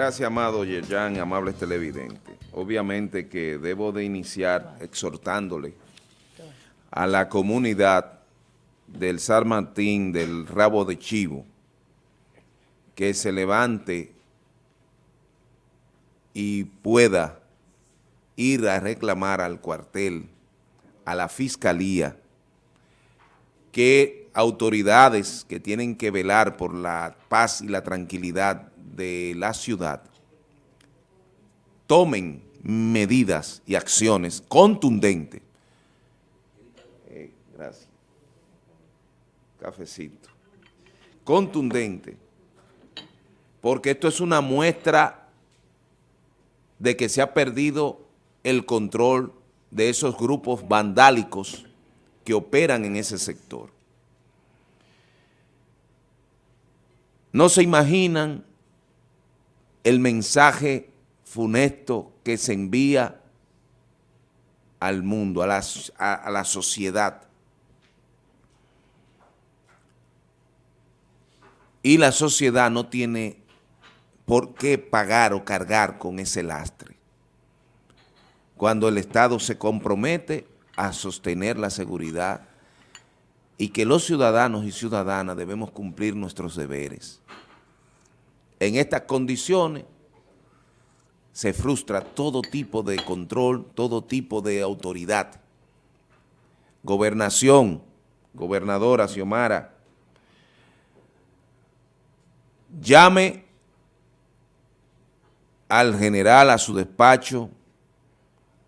Gracias, amado Yerjan, amables televidentes. Obviamente que debo de iniciar exhortándole a la comunidad del San Martín, del Rabo de Chivo, que se levante y pueda ir a reclamar al cuartel, a la fiscalía, que autoridades que tienen que velar por la paz y la tranquilidad de la ciudad tomen medidas y acciones contundentes. Eh, gracias. Cafecito. Contundente. Porque esto es una muestra de que se ha perdido el control de esos grupos vandálicos que operan en ese sector. No se imaginan el mensaje funesto que se envía al mundo, a la, sociedad. Y la sociedad no tiene por qué pagar o cargar con ese lastre. Cuando el Estado se compromete a sostener la seguridad y que los ciudadanos y ciudadanas debemos cumplir nuestros deberes. En estas condiciones se frustra todo tipo de control, todo tipo de autoridad. Gobernación, gobernadora Xiomara, llame al general a su despacho,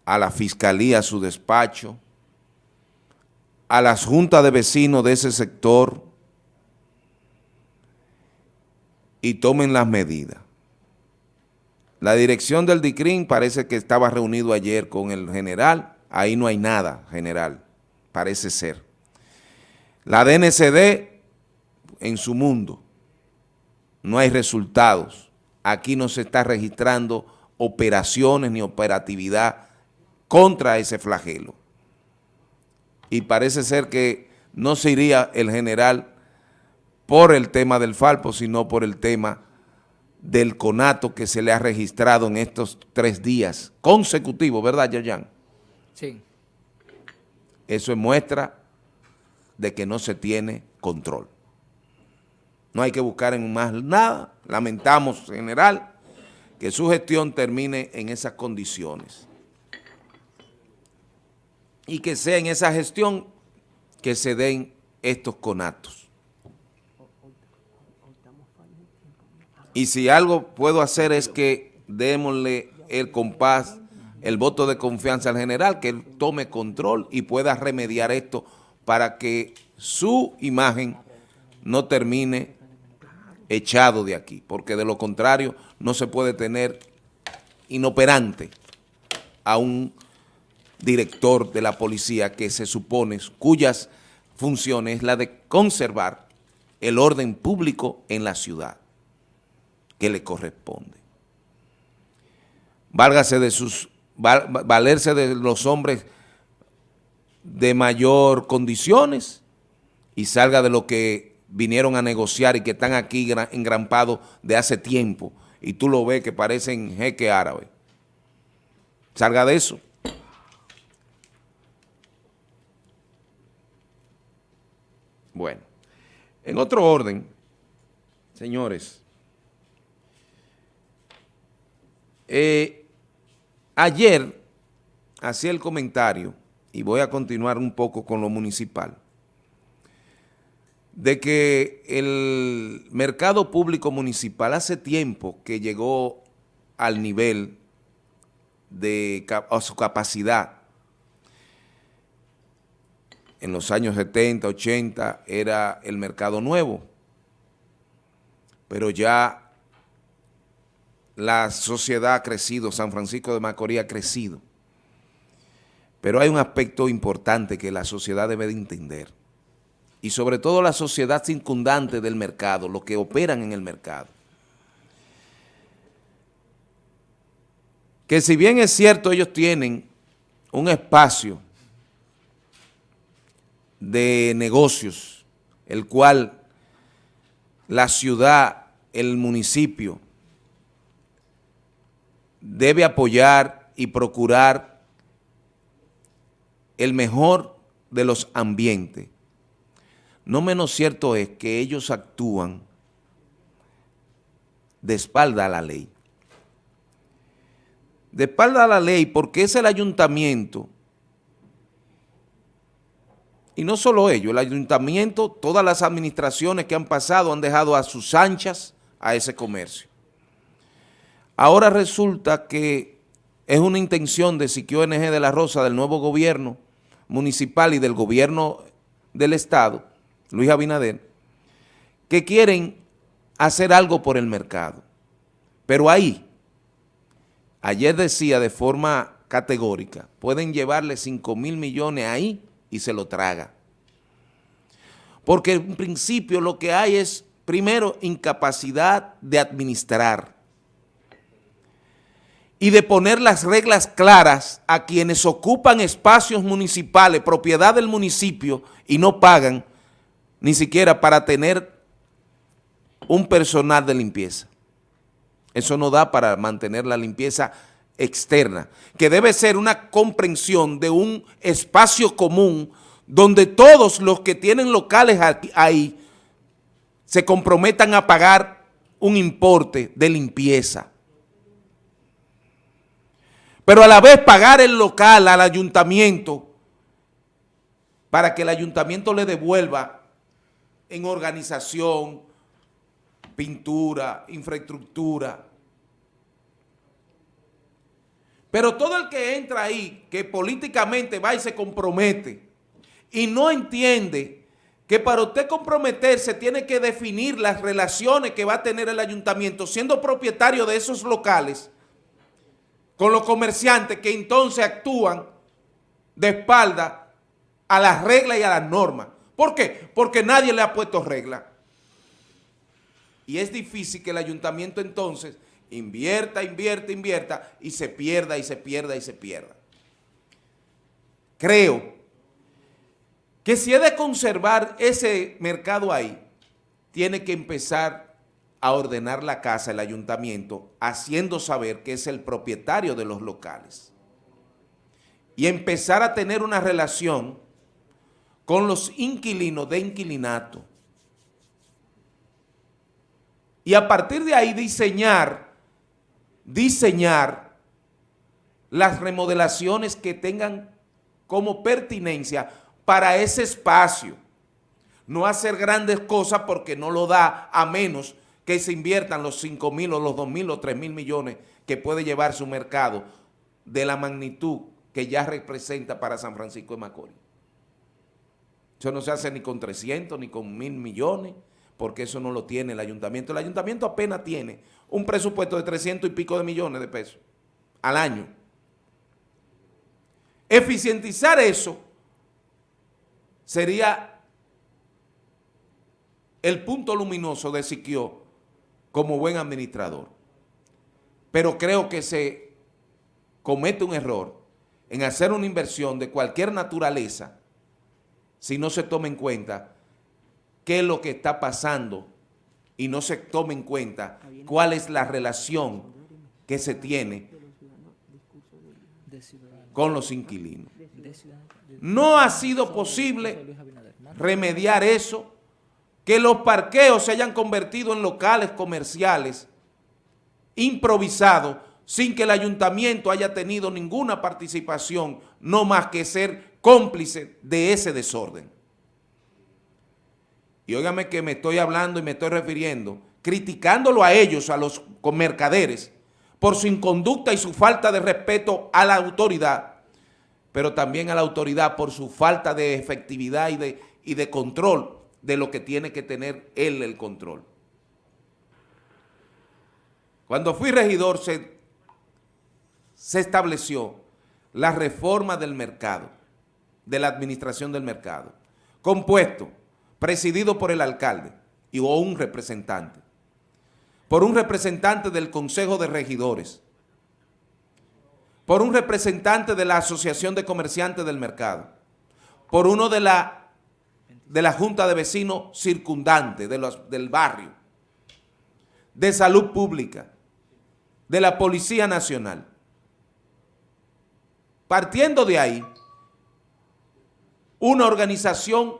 a la fiscalía a su despacho, a las juntas de vecinos de ese sector, y tomen las medidas. La dirección del DICRIN parece que estaba reunido ayer con el general, ahí no hay nada, general, parece ser. La DNCD en su mundo, no hay resultados. Aquí no se está registrando operaciones ni operatividad contra ese flagelo. Y parece ser que no se iría el general por el tema del Falpo, sino por el tema del conato que se le ha registrado en estos tres días consecutivos, ¿verdad, Yayan? Sí. Eso es muestra de que no se tiene control. No hay que buscar en más nada. Lamentamos, general, que su gestión termine en esas condiciones. Y que sea en esa gestión que se den estos conatos. Y si algo puedo hacer es que démosle el compás, el voto de confianza al general, que él tome control y pueda remediar esto para que su imagen no termine echado de aquí, porque de lo contrario no se puede tener inoperante a un director de la policía que se supone, cuyas funciones es la de conservar el orden público en la ciudad que le corresponde. Válgase de sus, valerse de los hombres de mayor condiciones y salga de lo que vinieron a negociar y que están aquí engrampados de hace tiempo y tú lo ves que parecen jeque árabe. Salga de eso. Bueno, en otro orden, señores, Eh, ayer hacía el comentario, y voy a continuar un poco con lo municipal, de que el mercado público municipal hace tiempo que llegó al nivel de a su capacidad. En los años 70, 80 era el mercado nuevo, pero ya la sociedad ha crecido, San Francisco de Macorís ha crecido. Pero hay un aspecto importante que la sociedad debe de entender. Y sobre todo la sociedad circundante del mercado, los que operan en el mercado. Que si bien es cierto ellos tienen un espacio de negocios, el cual la ciudad, el municipio, debe apoyar y procurar el mejor de los ambientes. No menos cierto es que ellos actúan de espalda a la ley. De espalda a la ley porque es el ayuntamiento, y no solo ellos, el ayuntamiento, todas las administraciones que han pasado han dejado a sus anchas a ese comercio. Ahora resulta que es una intención de Siquio NG de la Rosa, del nuevo gobierno municipal y del gobierno del Estado, Luis Abinader, que quieren hacer algo por el mercado. Pero ahí, ayer decía de forma categórica, pueden llevarle 5 mil millones ahí y se lo traga. Porque en principio lo que hay es, primero, incapacidad de administrar y de poner las reglas claras a quienes ocupan espacios municipales, propiedad del municipio, y no pagan ni siquiera para tener un personal de limpieza. Eso no da para mantener la limpieza externa, que debe ser una comprensión de un espacio común donde todos los que tienen locales ahí se comprometan a pagar un importe de limpieza pero a la vez pagar el local al ayuntamiento para que el ayuntamiento le devuelva en organización, pintura, infraestructura. Pero todo el que entra ahí, que políticamente va y se compromete y no entiende que para usted comprometerse tiene que definir las relaciones que va a tener el ayuntamiento siendo propietario de esos locales, con los comerciantes que entonces actúan de espalda a las reglas y a las normas. ¿Por qué? Porque nadie le ha puesto regla. Y es difícil que el ayuntamiento entonces invierta, invierta, invierta y se pierda y se pierda y se pierda. Creo que si he de conservar ese mercado ahí, tiene que empezar a ordenar la casa el ayuntamiento, haciendo saber que es el propietario de los locales. Y empezar a tener una relación con los inquilinos de inquilinato. Y a partir de ahí diseñar, diseñar las remodelaciones que tengan como pertinencia para ese espacio. No hacer grandes cosas porque no lo da a menos que se inviertan los 5 mil o los 2 mil o 3 mil millones que puede llevar su mercado de la magnitud que ya representa para San Francisco de Macorís. Eso no se hace ni con 300 ni con mil millones, porque eso no lo tiene el ayuntamiento. El ayuntamiento apenas tiene un presupuesto de 300 y pico de millones de pesos al año. Eficientizar eso sería el punto luminoso de Siquio como buen administrador. Pero creo que se comete un error en hacer una inversión de cualquier naturaleza si no se toma en cuenta qué es lo que está pasando y no se toma en cuenta cuál es la relación que se tiene con los inquilinos. No ha sido posible remediar eso que los parqueos se hayan convertido en locales comerciales improvisados sin que el ayuntamiento haya tenido ninguna participación, no más que ser cómplice de ese desorden. Y óigame que me estoy hablando y me estoy refiriendo, criticándolo a ellos, a los mercaderes, por su inconducta y su falta de respeto a la autoridad, pero también a la autoridad por su falta de efectividad y de, y de control de lo que tiene que tener él el control. Cuando fui regidor se, se estableció la reforma del mercado, de la administración del mercado, compuesto, presidido por el alcalde y o un representante, por un representante del Consejo de Regidores, por un representante de la Asociación de Comerciantes del Mercado, por uno de la de la Junta de Vecinos circundante de del barrio, de salud pública, de la Policía Nacional. Partiendo de ahí, una organización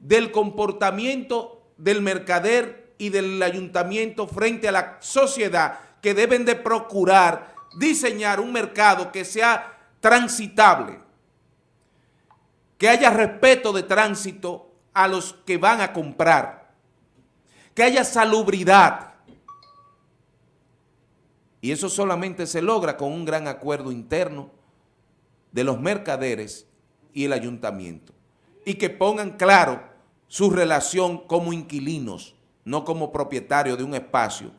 del comportamiento del mercader y del ayuntamiento frente a la sociedad que deben de procurar diseñar un mercado que sea transitable, que haya respeto de tránsito a los que van a comprar, que haya salubridad. Y eso solamente se logra con un gran acuerdo interno de los mercaderes y el ayuntamiento. Y que pongan claro su relación como inquilinos, no como propietarios de un espacio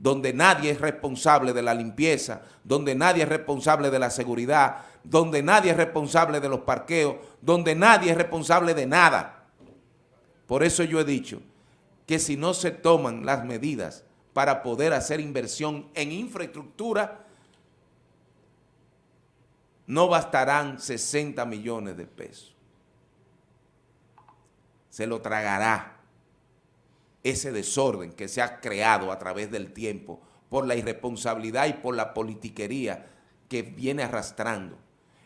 donde nadie es responsable de la limpieza, donde nadie es responsable de la seguridad, donde nadie es responsable de los parqueos, donde nadie es responsable de nada. Por eso yo he dicho que si no se toman las medidas para poder hacer inversión en infraestructura, no bastarán 60 millones de pesos. Se lo tragará ese desorden que se ha creado a través del tiempo por la irresponsabilidad y por la politiquería que viene arrastrando.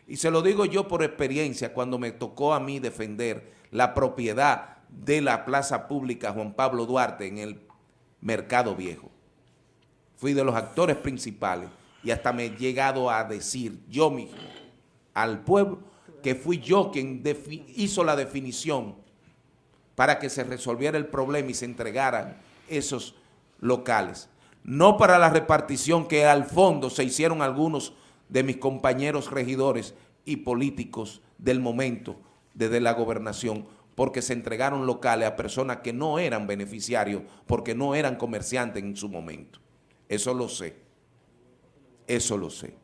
Y se lo digo yo por experiencia cuando me tocó a mí defender la propiedad de la plaza pública Juan Pablo Duarte en el Mercado Viejo. Fui de los actores principales y hasta me he llegado a decir yo mismo al pueblo que fui yo quien hizo la definición para que se resolviera el problema y se entregaran esos locales. No para la repartición que al fondo se hicieron algunos de mis compañeros regidores y políticos del momento desde la gobernación, porque se entregaron locales a personas que no eran beneficiarios, porque no eran comerciantes en su momento. Eso lo sé, eso lo sé.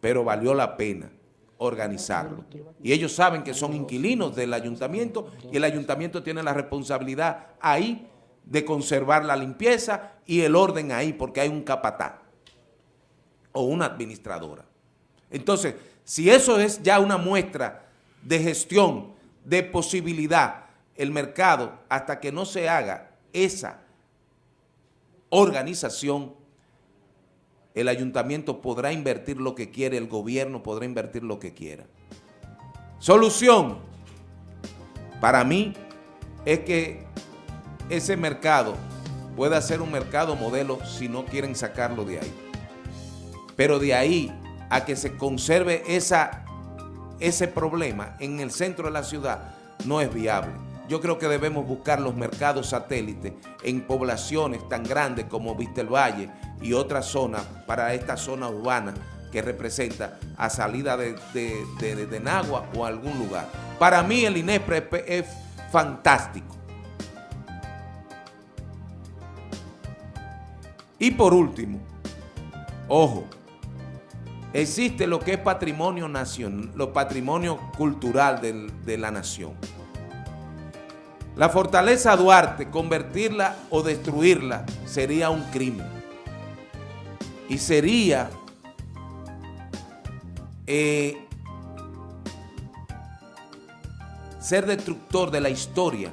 Pero valió la pena organizarlo. Y ellos saben que son inquilinos del ayuntamiento y el ayuntamiento tiene la responsabilidad ahí de conservar la limpieza y el orden ahí porque hay un capatán o una administradora. Entonces, si eso es ya una muestra de gestión, de posibilidad, el mercado, hasta que no se haga esa organización, el ayuntamiento podrá invertir lo que quiere, el gobierno podrá invertir lo que quiera. Solución, para mí, es que ese mercado pueda ser un mercado modelo si no quieren sacarlo de ahí. Pero de ahí a que se conserve esa, ese problema en el centro de la ciudad no es viable. Yo creo que debemos buscar los mercados satélites en poblaciones tan grandes como Vista Valle y otras zonas para esta zona urbana que representa a salida de, de, Nagua o algún lugar. Para mí el INEPRE es fantástico. Y por último, ojo, existe lo que es patrimonio nacional, lo patrimonio cultural de la nación. La fortaleza Duarte, convertirla o destruirla sería un crimen. Y sería eh, ser destructor de la historia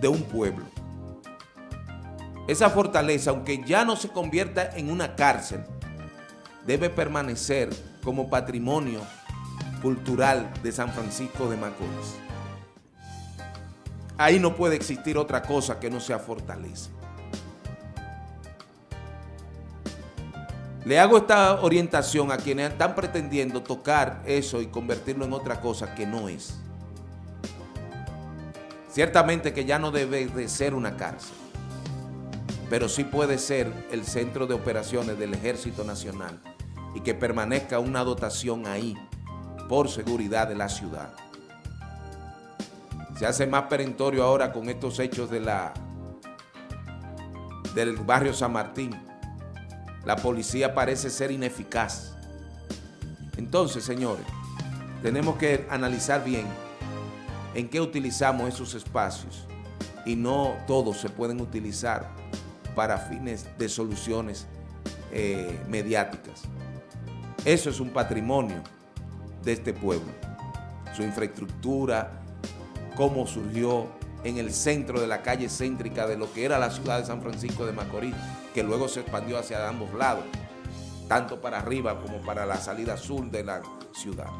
de un pueblo. Esa fortaleza, aunque ya no se convierta en una cárcel, debe permanecer como patrimonio cultural de San Francisco de Macorís. Ahí no puede existir otra cosa que no sea fortaleza. Le hago esta orientación a quienes están pretendiendo tocar eso y convertirlo en otra cosa que no es. Ciertamente que ya no debe de ser una cárcel, pero sí puede ser el centro de operaciones del Ejército Nacional y que permanezca una dotación ahí por seguridad de la ciudad. Se hace más perentorio ahora con estos hechos de la, del barrio San Martín. La policía parece ser ineficaz. Entonces, señores, tenemos que analizar bien en qué utilizamos esos espacios y no todos se pueden utilizar para fines de soluciones eh, mediáticas. Eso es un patrimonio de este pueblo, su infraestructura, cómo surgió, en el centro de la calle céntrica de lo que era la ciudad de San Francisco de Macorís, que luego se expandió hacia ambos lados, tanto para arriba como para la salida sur de la ciudad.